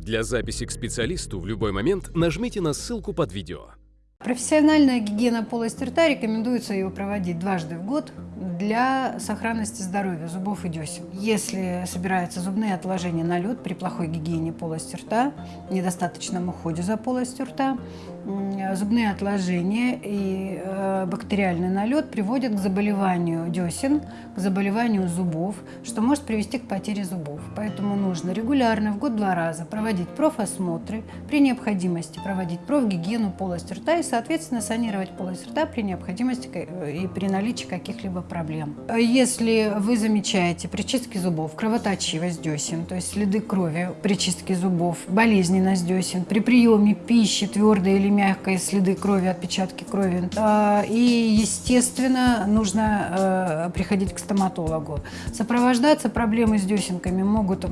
Для записи к специалисту в любой момент нажмите на ссылку под видео. Профессиональная гигиена полости рта рекомендуется ее проводить дважды в год для сохранности здоровья зубов и десен. Если собираются зубные отложения на лед при плохой гигиене полости рта, недостаточном уходе за полостью рта, зубные отложения и э, бактериальный налет приводят к заболеванию десен, к заболеванию зубов, что может привести к потере зубов. Поэтому нужно регулярно, в год два раза, проводить профосмотры, при необходимости проводить профгигиену полости рта и, соответственно, санировать полость рта при необходимости э, и при наличии каких-либо проблем. Если вы замечаете при чистке зубов кровоточивость десен, то есть следы крови при чистке зубов, болезненность десен, при приеме пищи твердой или мягкой следы крови, отпечатки крови. А, и, естественно, нужно э, приходить к стоматологу. Сопровождаться проблемы с десенками могут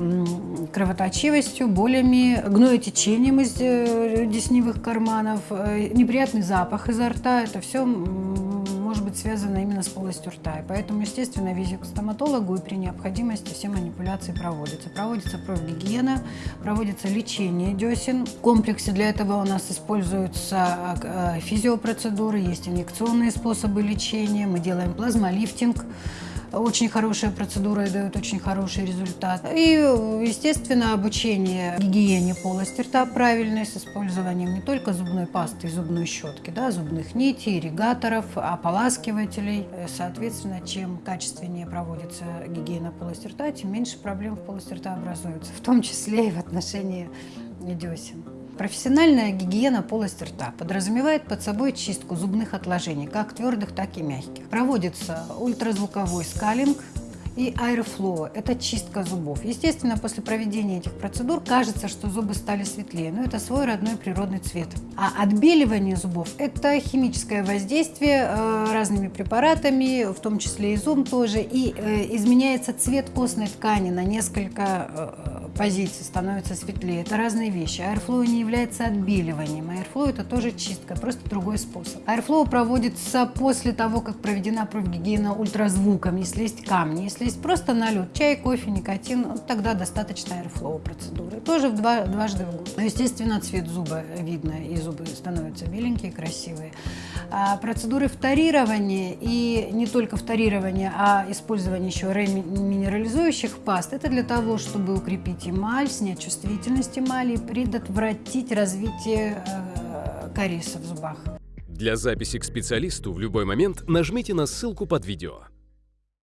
кровоточивостью, болями, гноетечением из э, десневых карманов, э, неприятный запах изо рта. Это все быть связано именно с полостью рта. И поэтому, естественно, визит к стоматологу и при необходимости все манипуляции проводятся. Проводится профгигиена, проводится лечение десен. В комплексе для этого у нас используются э, физиопроцедуры, есть инъекционные способы лечения, мы делаем плазмолифтинг, очень хорошая процедура и дает очень хороший результат. И, естественно, обучение гигиене полости рта правильной с использованием не только зубной пасты и зубной щетки, да, зубных нитей, ирригаторов, ополаскивателей. Соответственно, чем качественнее проводится гигиена полости рта, тем меньше проблем в полости рта образуется, в том числе и в отношении десен. Профессиональная гигиена полости рта подразумевает под собой чистку зубных отложений, как твердых, так и мягких. Проводится ультразвуковой скалинг, и аэрофлоу – это чистка зубов. Естественно, после проведения этих процедур кажется, что зубы стали светлее, но это свой родной природный цвет. А отбеливание зубов – это химическое воздействие э, разными препаратами, в том числе и зум тоже, и э, изменяется цвет костной ткани на несколько э, позиций, становится светлее. Это разные вещи. Airflow не является отбеливанием. Airflow – это тоже чистка, просто другой способ. Airflow проводится после того, как проведена профгигиена ультразвуком, если есть камни, если есть просто налет, чай, кофе, никотин, ну, тогда достаточно airflow процедуры. Тоже в два, дважды в год. Но, естественно, цвет зуба видно, и зубы становятся беленькие, красивые. А процедуры вторирования, и не только вторирования, а использование еще реминерализующих паст, это для того, чтобы укрепить эмаль, снять чувствительность эмали и предотвратить развитие э, кариеса в зубах. Для записи к специалисту в любой момент нажмите на ссылку под видео.